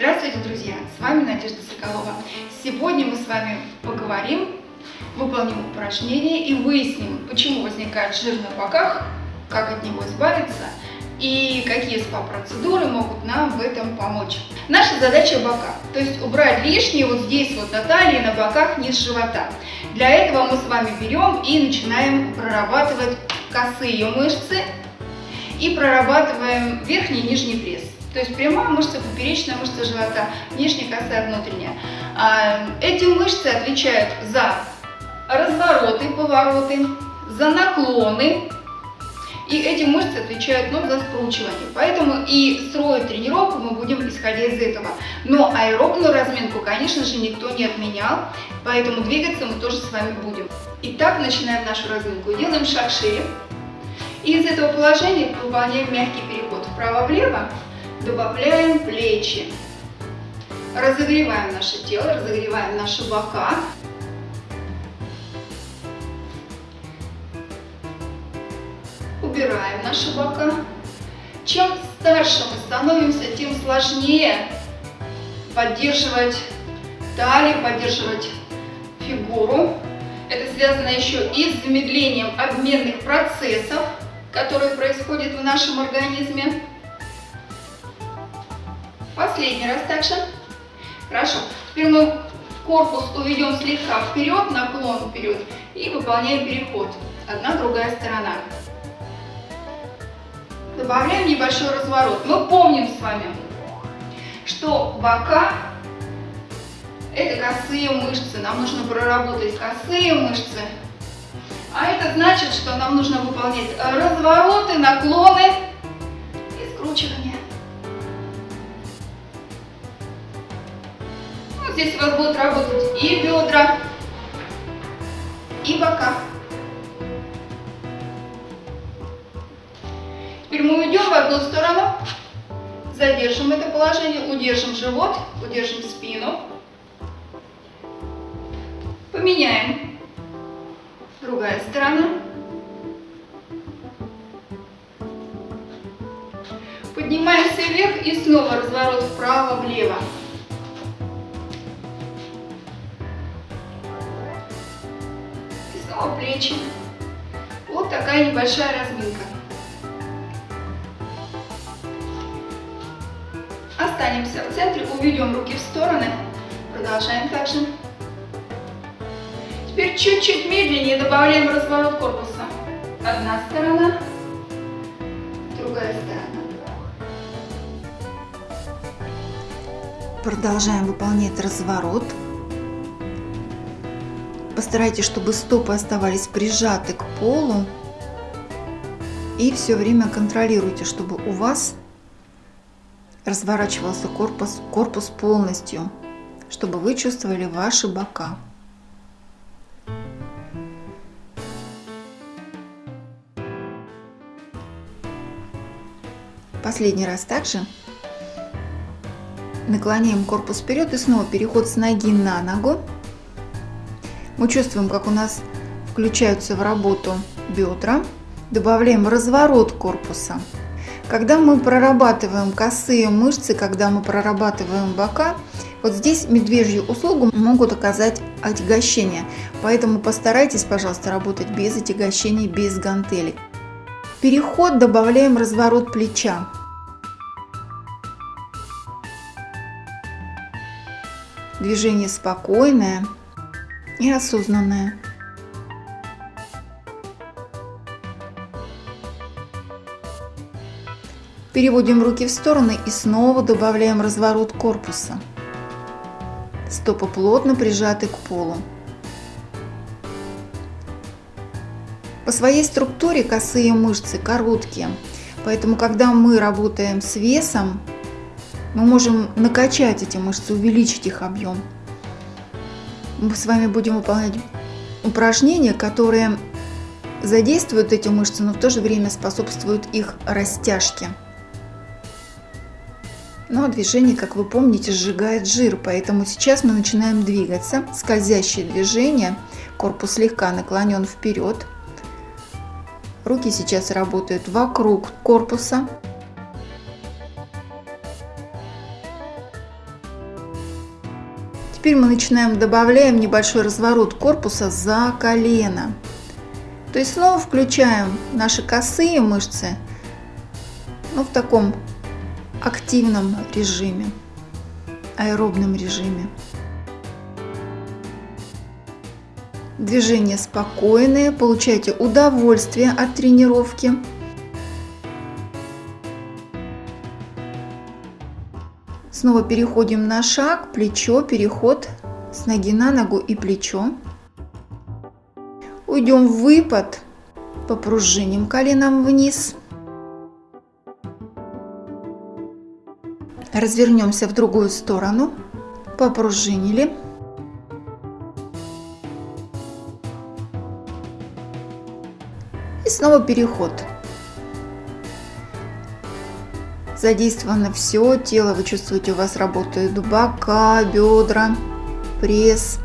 Здравствуйте, друзья! С вами Надежда Соколова. Сегодня мы с вами поговорим, выполним упражнение и выясним, почему возникает жир на боках, как от него избавиться и какие СПА-процедуры могут нам в этом помочь. Наша задача бока, то есть убрать лишнее вот здесь вот на талии, на боках, низ живота. Для этого мы с вами берем и начинаем прорабатывать косые мышцы и прорабатываем верхний и нижний пресс. То есть прямая мышца, поперечная мышца живота, внешняя косая, внутренняя. А, эти мышцы отвечают за развороты, повороты, за наклоны. И эти мышцы отвечают ну, за скручивание. Поэтому и строить тренировку мы будем исходя из этого. Но аэробную разминку, конечно же, никто не отменял. Поэтому двигаться мы тоже с вами будем. Итак, начинаем нашу разминку. Делаем шаг шире. И из этого положения выполняем мягкий переход вправо-влево добавляем плечи. Разогреваем наше тело, разогреваем наши бока. Убираем наши бока. Чем старше мы становимся, тем сложнее поддерживать талию, поддерживать фигуру. Это связано еще и с замедлением обменных процессов, которые происходят в нашем организме. Последний раз также. Хорошо. Теперь мы корпус уведем слегка вперед, наклон вперед и выполняем переход. Одна, другая сторона. Добавляем небольшой разворот. Мы помним с вами, что бока это косые мышцы. Нам нужно проработать косые мышцы. А это значит, что нам нужно выполнять развороты, наклоны Здесь у вас будут работать и бедра, и бока. Теперь мы уйдем в одну сторону, задержим это положение, удержим живот, удержим спину. Поменяем. Другая сторона. Поднимаемся вверх и снова разворот вправо-влево. Плечи. Вот такая небольшая разминка. Останемся в центре, уведем руки в стороны. Продолжаем также. Теперь чуть-чуть медленнее добавляем разворот корпуса. Одна сторона, другая сторона. Продолжаем выполнять разворот. Постарайтесь, чтобы стопы оставались прижаты к полу. И все время контролируйте, чтобы у вас разворачивался корпус, корпус полностью, чтобы вы чувствовали ваши бока. Последний раз также наклоняем корпус вперед и снова переход с ноги на ногу. Мы чувствуем, как у нас включаются в работу бедра. Добавляем разворот корпуса. Когда мы прорабатываем косые мышцы, когда мы прорабатываем бока, вот здесь медвежью услугу могут оказать отягощение. Поэтому постарайтесь, пожалуйста, работать без отягощений, без гантелей. Переход добавляем разворот плеча. Движение спокойное и осознанное. Переводим руки в стороны и снова добавляем разворот корпуса. Стопы плотно прижаты к полу. По своей структуре косые мышцы короткие, поэтому когда мы работаем с весом, мы можем накачать эти мышцы, увеличить их объем мы с вами будем выполнять упражнения, которые задействуют эти мышцы, но в то же время способствуют их растяжке. Но движение, как вы помните, сжигает жир, поэтому сейчас мы начинаем двигаться. Скользящее движение, корпус слегка наклонен вперед. Руки сейчас работают вокруг корпуса. Теперь мы начинаем добавляем небольшой разворот корпуса за колено. То есть снова включаем наши косые мышцы, но в таком активном режиме, аэробном режиме. Движения спокойные, получайте удовольствие от тренировки. Снова переходим на шаг, плечо, переход с ноги на ногу и плечо. Уйдем в выпад, попружиним коленом вниз. Развернемся в другую сторону, попружинили. И снова переход. Задействовано все тело, вы чувствуете, у вас работают бока, бедра, пресс.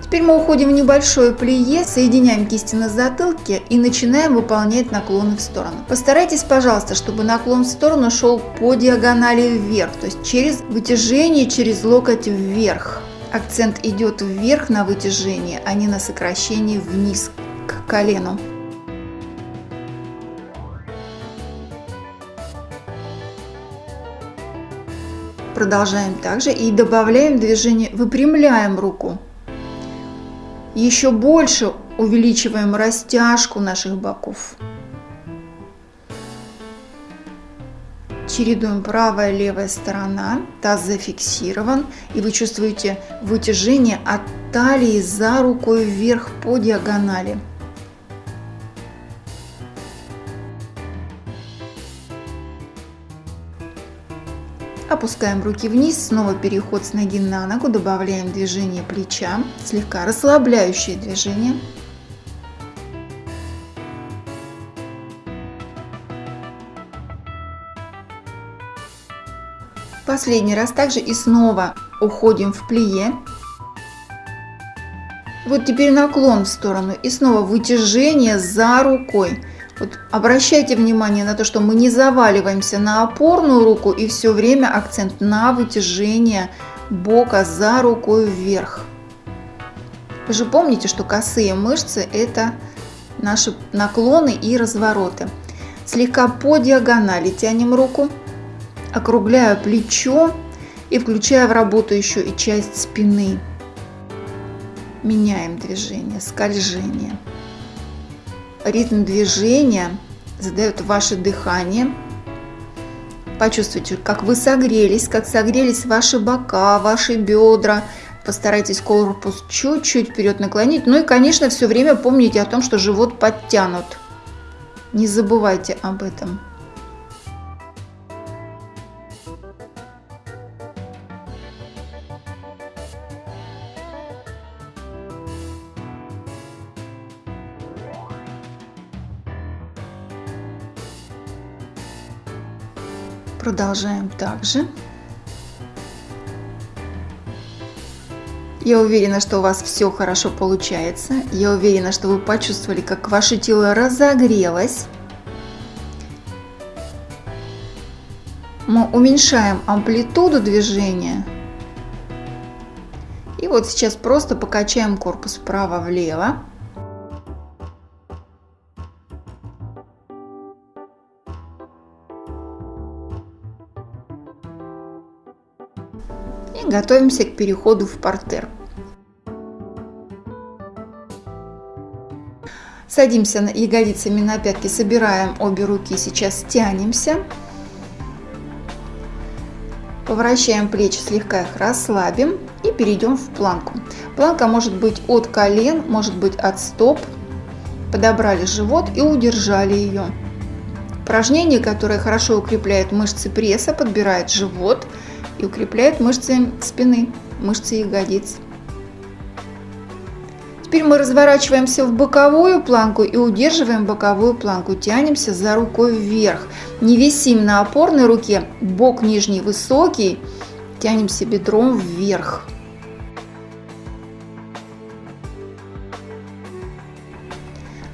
Теперь мы уходим в небольшое плие, соединяем кисти на затылке и начинаем выполнять наклоны в сторону. Постарайтесь, пожалуйста, чтобы наклон в сторону шел по диагонали вверх, то есть через вытяжение, через локоть вверх. Акцент идет вверх на вытяжение, а не на сокращение вниз к колену. Продолжаем также и добавляем движение, выпрямляем руку. Еще больше увеличиваем растяжку наших боков. Чередуем правая и левая сторона, таз зафиксирован, и вы чувствуете вытяжение от талии за рукой вверх по диагонали. Опускаем руки вниз, снова переход с ноги на ногу, добавляем движение плеча, слегка расслабляющее движение. Последний раз также и снова уходим в плие. Вот теперь наклон в сторону и снова вытяжение за рукой. Вот обращайте внимание на то, что мы не заваливаемся на опорную руку и все время акцент на вытяжение бока за рукой вверх. Вы же помните, что косые мышцы это наши наклоны и развороты. Слегка по диагонали тянем руку, округляю плечо и включая в работу еще и часть спины. Меняем движение, скольжение ритм движения задает ваше дыхание. Почувствуйте, как вы согрелись, как согрелись ваши бока, ваши бедра. Постарайтесь корпус чуть-чуть вперед наклонить. Ну и, конечно, все время помните о том, что живот подтянут. Не забывайте об этом. Продолжаем также. Я уверена, что у вас все хорошо получается. Я уверена, что вы почувствовали, как ваше тело разогрелось. Мы уменьшаем амплитуду движения. И вот сейчас просто покачаем корпус вправо-влево. Готовимся к переходу в портер. Садимся на ягодицами на пятки, собираем обе руки, сейчас тянемся. Поворачиваем плечи, слегка их расслабим и перейдем в планку. Планка может быть от колен, может быть от стоп. Подобрали живот и удержали ее. Упражнение, которое хорошо укрепляет мышцы пресса, подбирает живот – и укрепляет мышцы спины, мышцы ягодиц. Теперь мы разворачиваемся в боковую планку и удерживаем боковую планку. Тянемся за рукой вверх. Не висим на опорной руке, бок нижний высокий. Тянемся бедром вверх.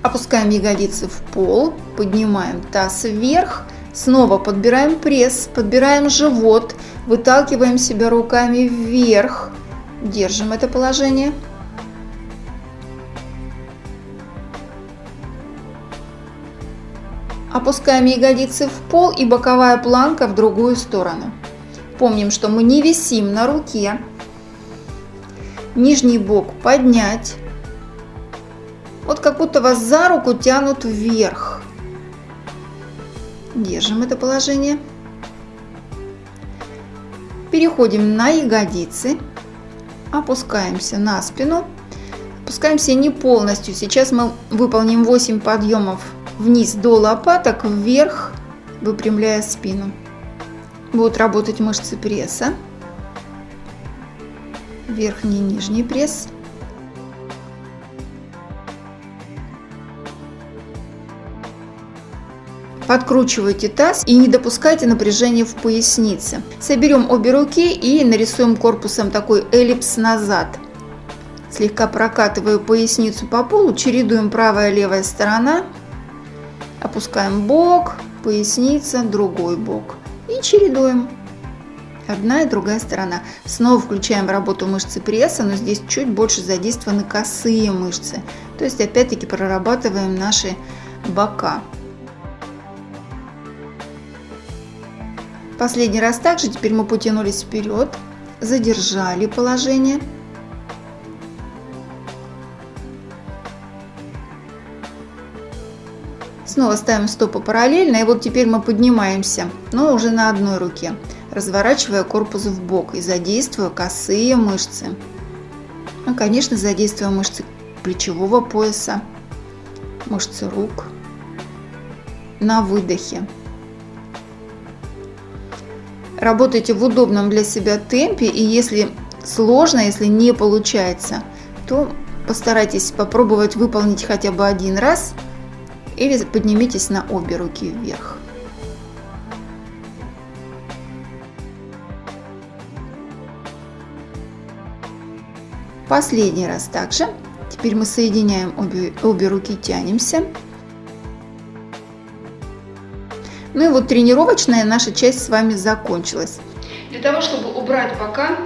Опускаем ягодицы в пол, поднимаем таз вверх. Снова подбираем пресс, подбираем живот, выталкиваем себя руками вверх, Держим это положение. Опускаем ягодицы в пол и боковая планка в другую сторону. Помним, что мы не висим на руке. Нижний бок поднять. Вот как будто вас за руку тянут вверх. Держим это положение. Переходим на ягодицы. Опускаемся на спину. Опускаемся не полностью. Сейчас мы выполним 8 подъемов вниз до лопаток, вверх, выпрямляя спину. Будут работать мышцы пресса, верхний и нижний пресс. Подкручивайте таз и не допускайте напряжения в пояснице. Соберем обе руки и нарисуем корпусом такой эллипс назад. Слегка прокатываю поясницу по полу, чередуем правая и левая сторона. Опускаем бок, поясница, другой бок. И чередуем. Одна и другая сторона. Снова включаем работу мышцы пресса, но здесь чуть больше задействованы косые мышцы. То есть опять-таки прорабатываем наши бока. Последний раз также, теперь мы потянулись вперед, задержали положение. Снова ставим стопы параллельно, и вот теперь мы поднимаемся, но уже на одной руке, разворачивая корпус в бок и задействуя косые мышцы. Ну, конечно, задействуя мышцы плечевого пояса, мышцы рук. На выдохе. Работайте в удобном для себя темпе, и если сложно, если не получается, то постарайтесь попробовать выполнить хотя бы один раз – или поднимитесь на обе руки вверх. Последний раз также. Теперь мы соединяем обе, обе руки, тянемся. Ну и вот тренировочная наша часть с вами закончилась. Для того, чтобы убрать бока,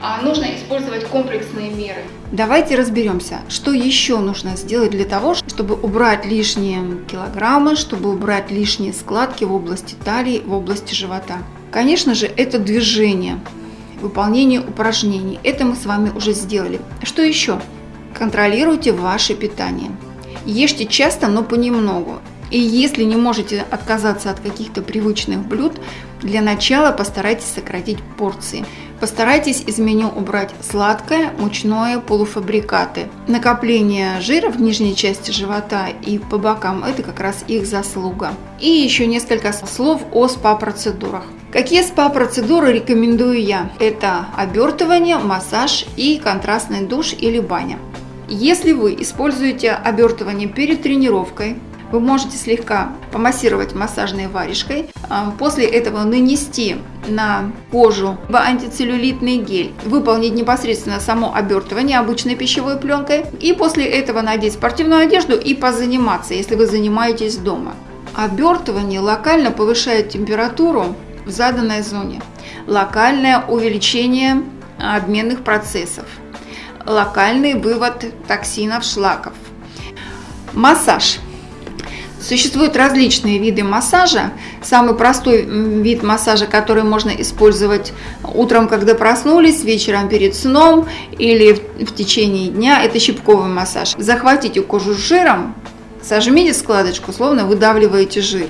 а, нужно использовать комплексные меры. Давайте разберемся, что еще нужно сделать для того, чтобы убрать лишние килограммы, чтобы убрать лишние складки в области талии, в области живота. Конечно же, это движение, выполнение упражнений. Это мы с вами уже сделали. Что еще? Контролируйте ваше питание. Ешьте часто, но понемногу. И если не можете отказаться от каких-то привычных блюд, для начала постарайтесь сократить порции. Постарайтесь из меню убрать сладкое, мучное, полуфабрикаты. Накопление жира в нижней части живота и по бокам – это как раз их заслуга. И еще несколько слов о СПА-процедурах. Какие СПА-процедуры рекомендую я? Это обертывание, массаж и контрастный душ или баня. Если вы используете обертывание перед тренировкой, вы можете слегка помассировать массажной варежкой, а, после этого нанести на кожу антицеллюлитный гель, выполнить непосредственно само обертывание обычной пищевой пленкой и после этого надеть спортивную одежду и позаниматься, если вы занимаетесь дома. Обертывание локально повышает температуру в заданной зоне, локальное увеличение обменных процессов, локальный вывод токсинов, шлаков. Массаж – Существуют различные виды массажа. Самый простой вид массажа, который можно использовать утром, когда проснулись, вечером перед сном или в, течение дня, это щипковый массаж. Захватите кожу жиром, сожмите складочку, словно выдавливаете жир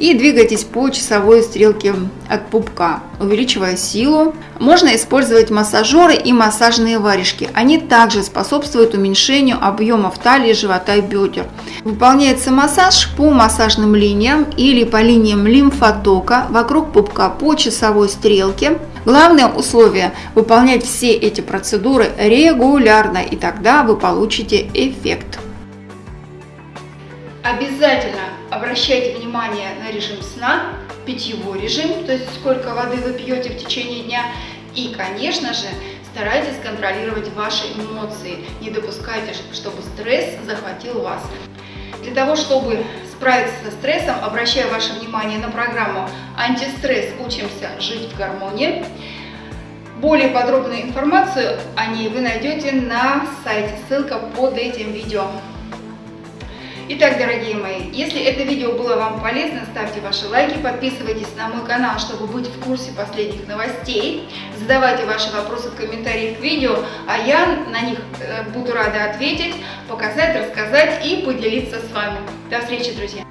и двигайтесь по часовой стрелке от пупка, увеличивая силу. Можно использовать массажеры и массажные варежки. Они также способствуют уменьшению объемов талии, живота и бедер. Выполняется массаж по массажным линиям или по линиям лимфотока вокруг пупка по часовой стрелке. Главное условие – выполнять все эти процедуры регулярно, и тогда вы получите эффект. Обязательно обращайте внимание на режим сна, питьевой режим, то есть сколько воды вы пьете в течение дня. И, конечно же, старайтесь контролировать ваши эмоции. Не допускайте, чтобы стресс захватил вас. Для того, чтобы справиться со стрессом, обращаю ваше внимание на программу «Антистресс. Учимся жить в гармонии». Более подробную информацию о ней вы найдете на сайте, ссылка под этим видео. Итак, дорогие мои, если это видео было вам полезно, ставьте ваши лайки, подписывайтесь на мой канал, чтобы быть в курсе последних новостей, задавайте ваши вопросы в комментариях к видео, а я на них э, буду рада ответить, показать, рассказать и поделиться с вами. До встречи, друзья!